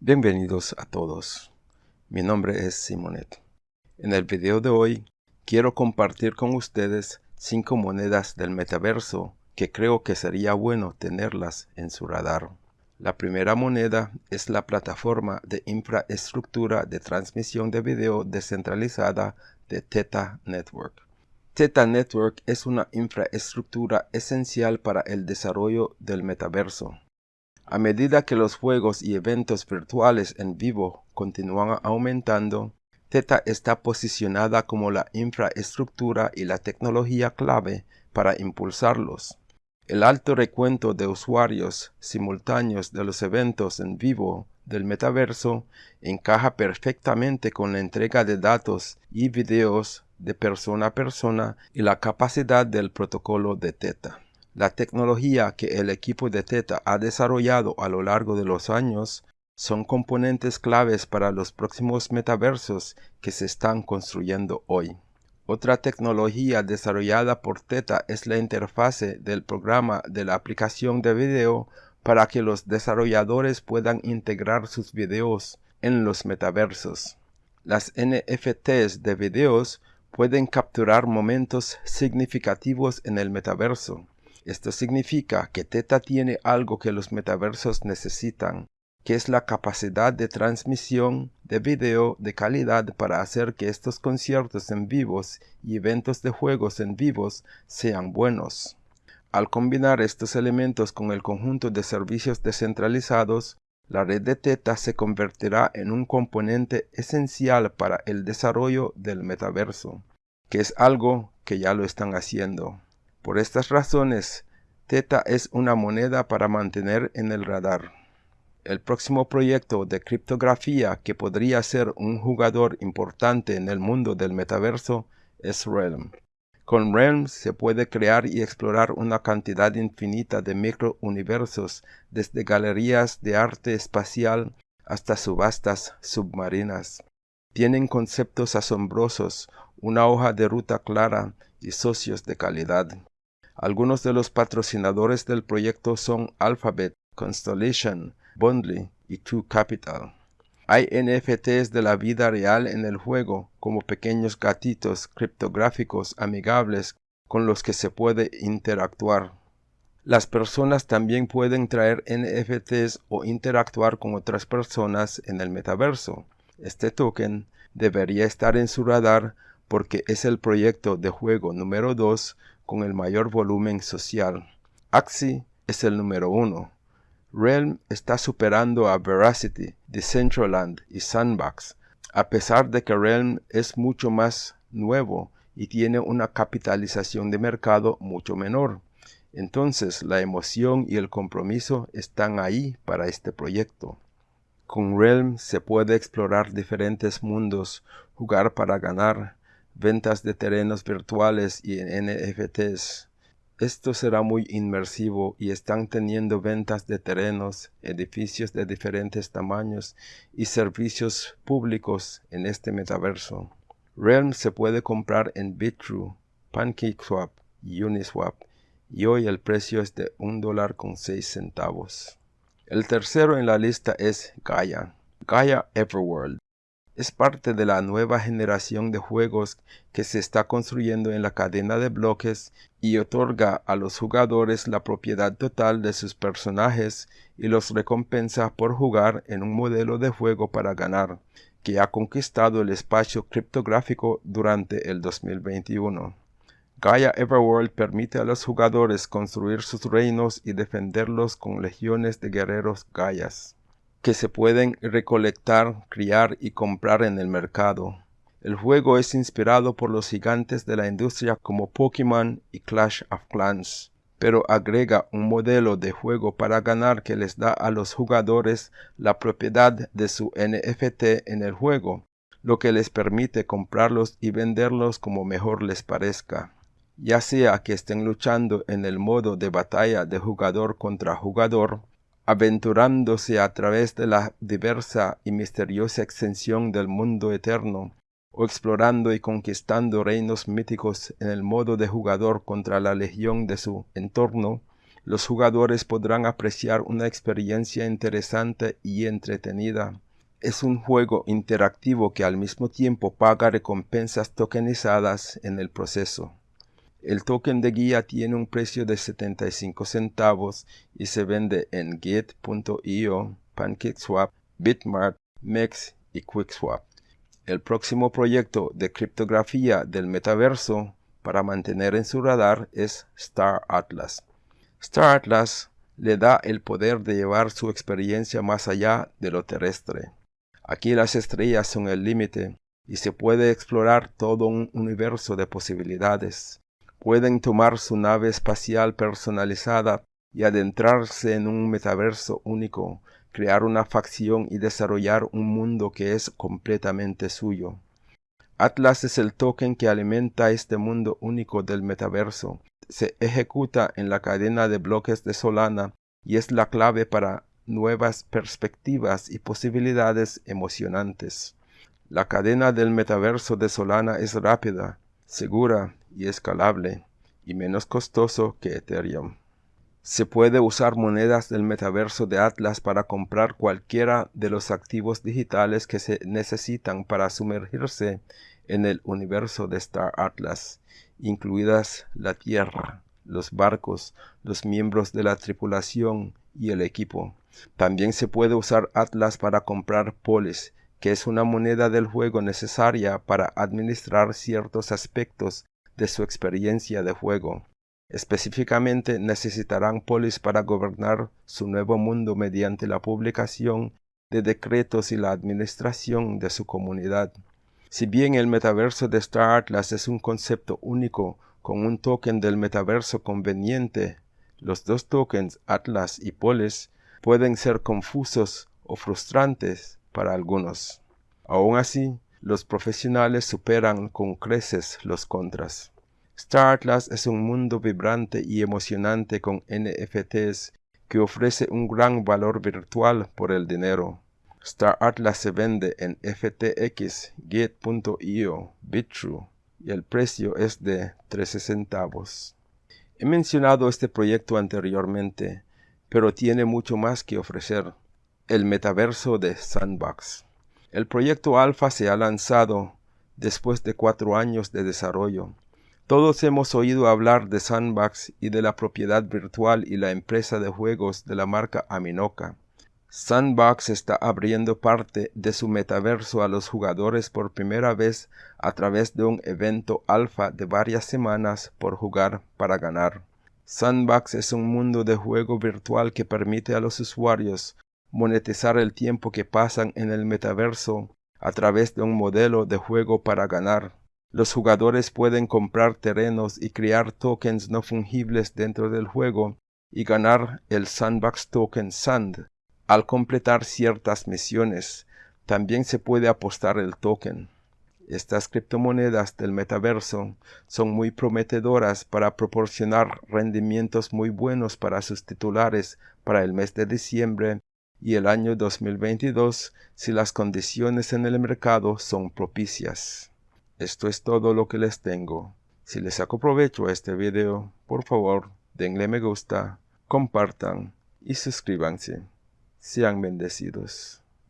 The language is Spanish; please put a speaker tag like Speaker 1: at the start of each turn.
Speaker 1: Bienvenidos a todos. Mi nombre es Simonet. En el video de hoy quiero compartir con ustedes cinco monedas del metaverso que creo que sería bueno tenerlas en su radar. La primera moneda es la plataforma de infraestructura de transmisión de video descentralizada de Theta Network. Theta Network es una infraestructura esencial para el desarrollo del metaverso a medida que los juegos y eventos virtuales en vivo continúan aumentando, Theta está posicionada como la infraestructura y la tecnología clave para impulsarlos. El alto recuento de usuarios simultáneos de los eventos en vivo del metaverso encaja perfectamente con la entrega de datos y videos de persona a persona y la capacidad del protocolo de Theta. La tecnología que el equipo de Theta ha desarrollado a lo largo de los años son componentes claves para los próximos metaversos que se están construyendo hoy. Otra tecnología desarrollada por Theta es la interfase del programa de la aplicación de video para que los desarrolladores puedan integrar sus videos en los metaversos. Las NFTs de videos pueden capturar momentos significativos en el metaverso. Esto significa que Theta tiene algo que los metaversos necesitan, que es la capacidad de transmisión de video de calidad para hacer que estos conciertos en vivos y eventos de juegos en vivos sean buenos. Al combinar estos elementos con el conjunto de servicios descentralizados, la red de Theta se convertirá en un componente esencial para el desarrollo del metaverso, que es algo que ya lo están haciendo. Por estas razones, Theta es una moneda para mantener en el radar. El próximo proyecto de criptografía que podría ser un jugador importante en el mundo del metaverso es Realm. Con Realm se puede crear y explorar una cantidad infinita de microuniversos, desde galerías de arte espacial hasta subastas submarinas. Tienen conceptos asombrosos, una hoja de ruta clara y socios de calidad. Algunos de los patrocinadores del proyecto son Alphabet, Constellation, Bondly y True Capital. Hay NFTs de la vida real en el juego, como pequeños gatitos criptográficos amigables con los que se puede interactuar. Las personas también pueden traer NFTs o interactuar con otras personas en el metaverso. Este token debería estar en su radar porque es el proyecto de juego número 2 con el mayor volumen social. Axie es el número uno. Realm está superando a Veracity, Decentraland y Sandbox, a pesar de que Realm es mucho más nuevo y tiene una capitalización de mercado mucho menor. Entonces la emoción y el compromiso están ahí para este proyecto. Con Realm se puede explorar diferentes mundos, jugar para ganar, ventas de terrenos virtuales y NFTs. Esto será muy inmersivo y están teniendo ventas de terrenos, edificios de diferentes tamaños y servicios públicos en este metaverso. Realm se puede comprar en Bitrue, PancakeSwap y Uniswap y hoy el precio es de un dólar con seis centavos. El tercero en la lista es Gaia, Gaia Everworld es parte de la nueva generación de juegos que se está construyendo en la cadena de bloques y otorga a los jugadores la propiedad total de sus personajes y los recompensa por jugar en un modelo de juego para ganar, que ha conquistado el espacio criptográfico durante el 2021. Gaia Everworld permite a los jugadores construir sus reinos y defenderlos con legiones de guerreros Gaias que se pueden recolectar, criar y comprar en el mercado. El juego es inspirado por los gigantes de la industria como Pokémon y Clash of Clans, pero agrega un modelo de juego para ganar que les da a los jugadores la propiedad de su NFT en el juego, lo que les permite comprarlos y venderlos como mejor les parezca. Ya sea que estén luchando en el modo de batalla de jugador contra jugador, aventurándose a través de la diversa y misteriosa extensión del mundo eterno, o explorando y conquistando reinos míticos en el modo de jugador contra la legión de su entorno, los jugadores podrán apreciar una experiencia interesante y entretenida. Es un juego interactivo que al mismo tiempo paga recompensas tokenizadas en el proceso. El token de guía tiene un precio de 75 centavos y se vende en Git.io, PancakeSwap, Bitmart, MEX y QuickSwap. El próximo proyecto de criptografía del metaverso para mantener en su radar es Star Atlas. Star Atlas le da el poder de llevar su experiencia más allá de lo terrestre. Aquí las estrellas son el límite y se puede explorar todo un universo de posibilidades. Pueden tomar su nave espacial personalizada y adentrarse en un metaverso único, crear una facción y desarrollar un mundo que es completamente suyo. Atlas es el token que alimenta este mundo único del metaverso. Se ejecuta en la cadena de bloques de Solana y es la clave para nuevas perspectivas y posibilidades emocionantes. La cadena del metaverso de Solana es rápida, segura y escalable, y menos costoso que Ethereum. Se puede usar monedas del metaverso de Atlas para comprar cualquiera de los activos digitales que se necesitan para sumergirse en el universo de Star Atlas, incluidas la Tierra, los barcos, los miembros de la tripulación y el equipo. También se puede usar Atlas para comprar polis, que es una moneda del juego necesaria para administrar ciertos aspectos de su experiencia de juego. Específicamente necesitarán polis para gobernar su nuevo mundo mediante la publicación de decretos y la administración de su comunidad. Si bien el metaverso de Star Atlas es un concepto único con un token del metaverso conveniente, los dos tokens Atlas y Polis pueden ser confusos o frustrantes para algunos. Aún así, los profesionales superan con creces los contras. Star Atlas es un mundo vibrante y emocionante con NFTs que ofrece un gran valor virtual por el dinero. Star Atlas se vende en FTX, Gate.io, Bitrue y el precio es de 13 centavos. He mencionado este proyecto anteriormente, pero tiene mucho más que ofrecer. El metaverso de Sandbox. El proyecto alfa se ha lanzado después de cuatro años de desarrollo todos hemos oído hablar de Sandbox y de la propiedad virtual y la empresa de juegos de la marca Aminoca. Sandbox está abriendo parte de su metaverso a los jugadores por primera vez a través de un evento alfa de varias semanas por jugar para ganar. Sandbox es un mundo de juego virtual que permite a los usuarios monetizar el tiempo que pasan en el metaverso a través de un modelo de juego para ganar. Los jugadores pueden comprar terrenos y crear tokens no fungibles dentro del juego y ganar el Sandbox Token Sand. Al completar ciertas misiones, también se puede apostar el token. Estas criptomonedas del metaverso son muy prometedoras para proporcionar rendimientos muy buenos para sus titulares para el mes de diciembre y el año 2022 si las condiciones en el mercado son propicias. Esto es todo lo que les tengo. Si les saco provecho a este video, por favor, denle me gusta, compartan y suscríbanse. Sean bendecidos.